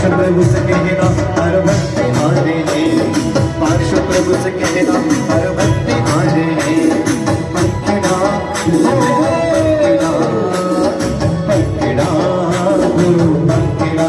पार्श्व प्रभु से कहना, हर भक्ति आने पार्श्व प्रभु से कहना हर भक्ति आने जी पकड़ा पकड़ा गुरु पकड़ा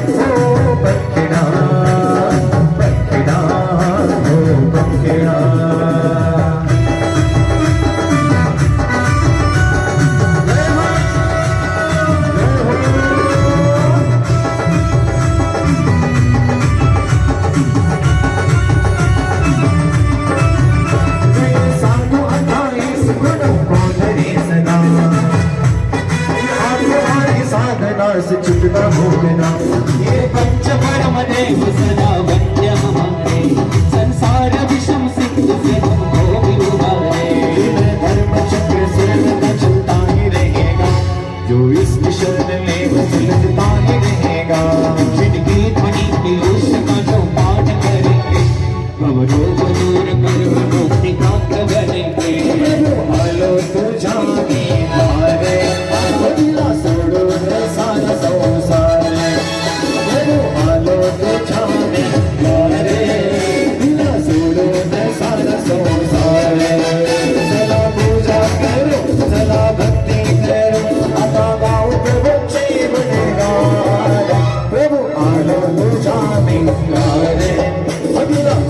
Let's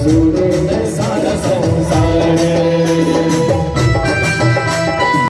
प्रभु आलो